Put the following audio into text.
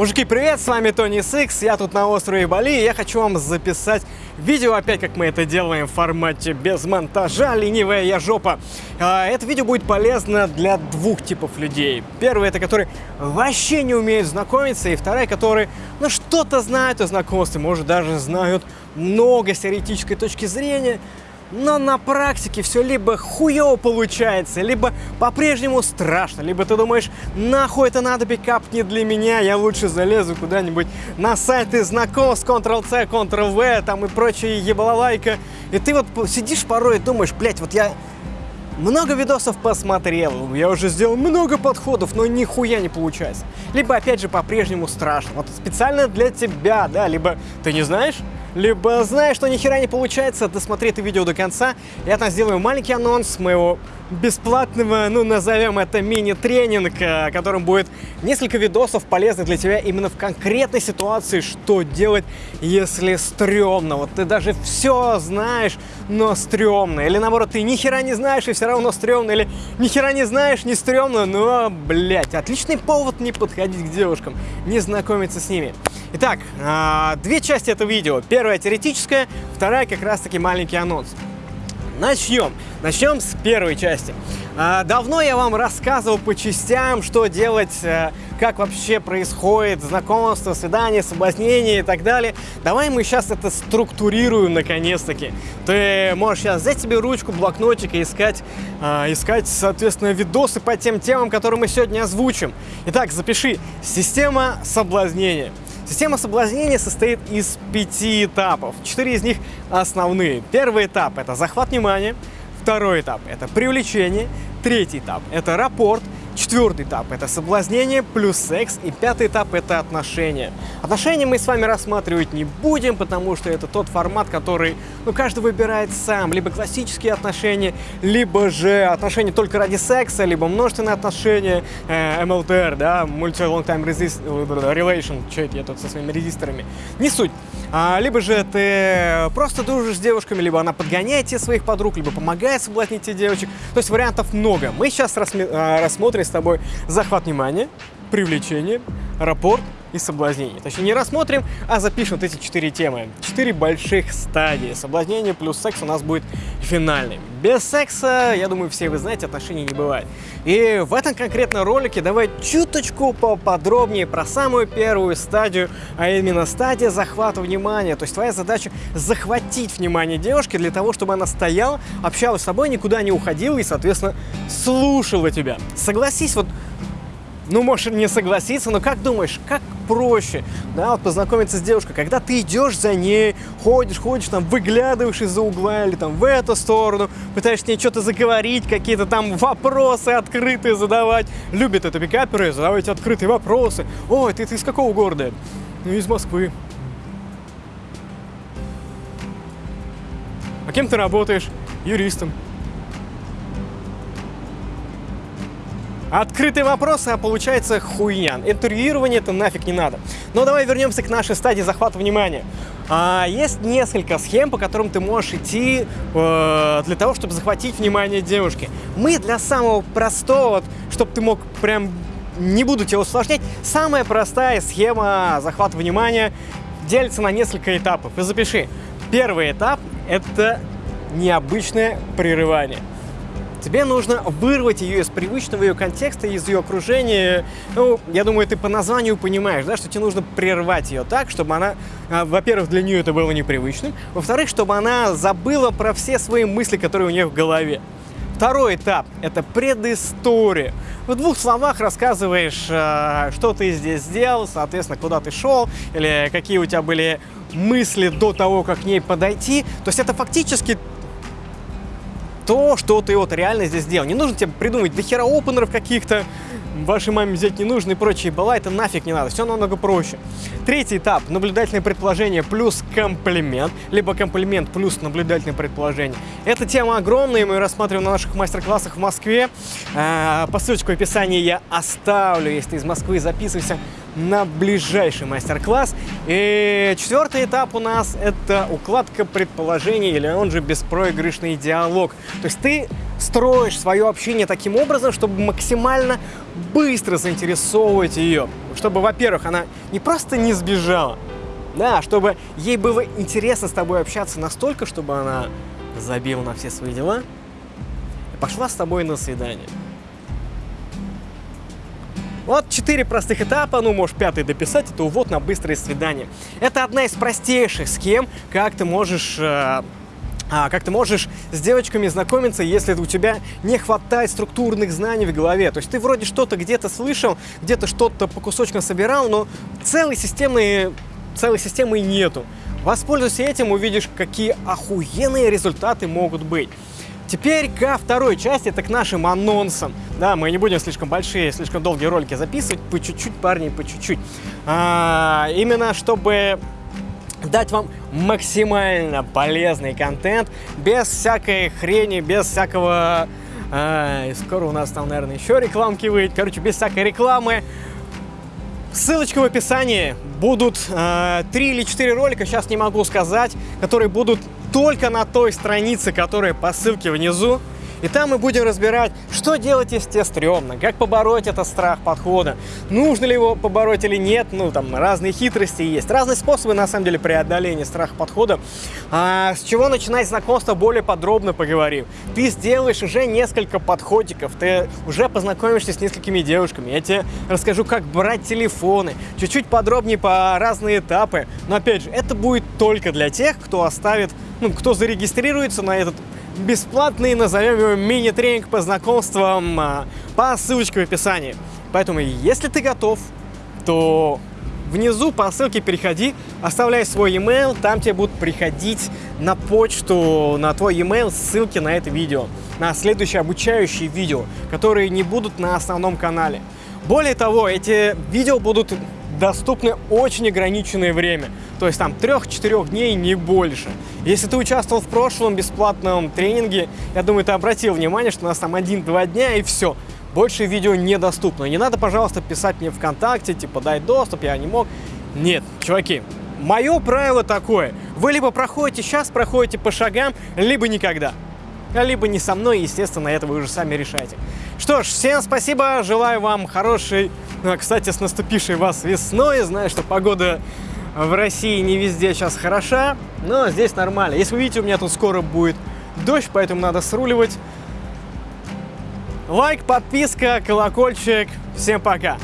Мужики, привет, с вами Тони Сикс, я тут на острове Бали, и я хочу вам записать видео, опять как мы это делаем в формате без монтажа, ленивая я жопа. А, это видео будет полезно для двух типов людей. Первый это которые вообще не умеют знакомиться, и вторая, которые ну что-то знают о знакомстве, может даже знают много с теоретической точки зрения, но на практике все либо хуево получается, либо по-прежнему страшно, либо ты думаешь, нахуй это надо, пикап не для меня, я лучше залезу куда-нибудь на сайты знакомств, Ctrl-C, Ctrl-V, там и прочие ебалалайка. И ты вот сидишь порой и думаешь, блядь, вот я много видосов посмотрел, я уже сделал много подходов, но нихуя не получается. Либо, опять же, по-прежнему страшно. Вот специально для тебя, да, либо ты не знаешь, либо знаешь, что ни хера не получается, досмотри это видео до конца. Я там сделаю маленький анонс моего бесплатного, ну, назовем это мини-тренинг, э, которым будет несколько видосов полезных для тебя именно в конкретной ситуации, что делать, если стрёмно. Вот ты даже все знаешь, но стрёмно. Или наоборот, ты ни хера не знаешь и все равно стрёмно. Или ни хера не знаешь, не стрёмно, но, блядь, отличный повод не подходить к девушкам, не знакомиться с ними. Итак, а, две части этого видео. Первая теоретическая, вторая как раз таки маленький анонс. Начнем. Начнем с первой части. А, давно я вам рассказывал по частям, что делать, э, как вообще происходит знакомство, свидание, соблазнение и так далее. Давай мы сейчас это структурируем наконец-таки. Ты можешь сейчас взять себе ручку, блокнотик и искать, а, искать, соответственно, видосы по тем темам, которые мы сегодня озвучим. Итак, запиши. Система соблазнения. Система соблазнения состоит из пяти этапов. Четыре из них основные. Первый этап – это захват внимания. Второй этап – это привлечение. Третий этап – это рапорт. Четвертый этап – это соблазнение плюс секс. И пятый этап – это отношения. Отношения мы с вами рассматривать не будем, потому что это тот формат, который ну, каждый выбирает сам. Либо классические отношения, либо же отношения только ради секса, либо множественные отношения, э, MLTR, да, Multi-Long Time Resist, Relation, что это я тут со своими резисторами. Не суть. А, либо же ты просто дружишь с девушками, либо она подгоняет тебе своих подруг, либо помогает соблазнить тебе девочек. То есть вариантов много. Мы сейчас а, рассмотрим с тобой захват внимания, привлечение, рапорт и соблазнение. Точнее, не рассмотрим, а запишем вот эти четыре темы. Четыре больших стадии. Соблазнение плюс секс у нас будет финальным. Без секса, я думаю, все вы знаете, отношений не бывает. И в этом конкретном ролике давай чуточку поподробнее про самую первую стадию, а именно стадия захвата внимания. То есть твоя задача захватить внимание девушки для того, чтобы она стояла, общалась с тобой, никуда не уходила и, соответственно, слушала тебя. Согласись, вот ну, можешь не согласиться, но как думаешь, как проще, да, вот познакомиться с девушкой, когда ты идешь за ней, ходишь, ходишь, там, выглядываешь из-за угла или там в эту сторону, пытаешься с ней что-то заговорить, какие-то там вопросы открытые задавать. Любят это пикаперы, задавать открытые вопросы. Ой, ты, ты из какого города? Ну, из Москвы. А кем ты работаешь? Юристом. Открытые вопросы, а получается хуйня. Интервьюирование это нафиг не надо. Но давай вернемся к нашей стадии захвата внимания. А, есть несколько схем, по которым ты можешь идти э, для того, чтобы захватить внимание девушки. Мы для самого простого, вот, чтобы ты мог прям, не буду тебя усложнять, самая простая схема захвата внимания делится на несколько этапов. И запиши. Первый этап – это необычное прерывание. Тебе нужно вырвать ее из привычного ее контекста, из ее окружения. Ну, я думаю, ты по названию понимаешь, да, что тебе нужно прервать ее так, чтобы она, а, во-первых, для нее это было непривычным, во-вторых, чтобы она забыла про все свои мысли, которые у нее в голове. Второй этап – это предыстория. В двух словах рассказываешь, а, что ты здесь сделал, соответственно, куда ты шел, или какие у тебя были мысли до того, как к ней подойти. То есть это фактически то, что ты вот реально здесь сделал. Не нужно тебе придумать до хера опенеров каких-то, вашей маме взять не нужно и прочие бала, это нафиг не надо, все намного проще. Третий этап – наблюдательное предположение плюс комплимент, либо комплимент плюс наблюдательное предположение. Эта тема огромная, мы ее рассматриваем на наших мастер-классах в Москве. А, по ссылочке в описании я оставлю, если ты из Москвы, записывайся на ближайший мастер-класс. И четвертый этап у нас – это укладка предположений, или он же беспроигрышный диалог. То есть ты строишь свое общение таким образом, чтобы максимально быстро заинтересовывать ее. чтобы, во-первых, она не просто не сбежала, да, чтобы ей было интересно с тобой общаться настолько, чтобы она забила на все свои дела и пошла с тобой на свидание. Вот четыре простых этапа, ну, можешь пятый дописать, это увод на быстрое свидание. Это одна из простейших схем, как ты можешь э, а, как ты можешь с девочками знакомиться, если у тебя не хватает структурных знаний в голове. То есть ты вроде что-то где-то слышал, где-то что-то по кусочкам собирал, но целой системы, целой системы нету. Воспользуйся этим, увидишь, какие охуенные результаты могут быть. Теперь ко второй части, это к нашим анонсам. Да, мы не будем слишком большие, слишком долгие ролики записывать, по чуть-чуть, парни, по чуть-чуть. А, именно чтобы дать вам максимально полезный контент, без всякой хрени, без всякого... А, скоро у нас там, наверное, еще рекламки выйдет. Короче, без всякой рекламы. Ссылочка в описании. Будут э, 3 или 4 ролика, сейчас не могу сказать, которые будут только на той странице, которая по ссылке внизу. И там мы будем разбирать, что делать, если тебе стрёмно, как побороть этот страх подхода, нужно ли его побороть или нет, ну, там разные хитрости есть, разные способы, на самом деле, преодоления страха подхода. А с чего начинать знакомство, более подробно поговорим. Ты сделаешь уже несколько подходиков, ты уже познакомишься с несколькими девушками, я тебе расскажу, как брать телефоны, чуть-чуть подробнее по разные этапы, но, опять же, это будет только для тех, кто оставит, ну, кто зарегистрируется на этот бесплатный, назовем его, мини-тренинг по знакомствам а, по ссылочке в описании. Поэтому, если ты готов, то внизу по ссылке переходи, оставляй свой email, там тебе будут приходить на почту, на твой email ссылки на это видео, на следующие обучающие видео, которые не будут на основном канале. Более того, эти видео будут доступны очень ограниченное время. То есть там 3-4 дней, не больше. Если ты участвовал в прошлом бесплатном тренинге, я думаю, ты обратил внимание, что у нас там 1-2 дня и все. Больше видео недоступно. Не надо, пожалуйста, писать мне ВКонтакте, типа, дай доступ, я не мог. Нет, чуваки, мое правило такое. Вы либо проходите сейчас, проходите по шагам, либо никогда. Либо не со мной, естественно, это вы уже сами решаете. Что ж, всем спасибо, желаю вам хорошей, ну, кстати, с наступившей вас весной. Знаю, что погода в России не везде сейчас хороша, но здесь нормально. Если вы видите, у меня тут скоро будет дождь, поэтому надо сруливать. Лайк, подписка, колокольчик. Всем пока!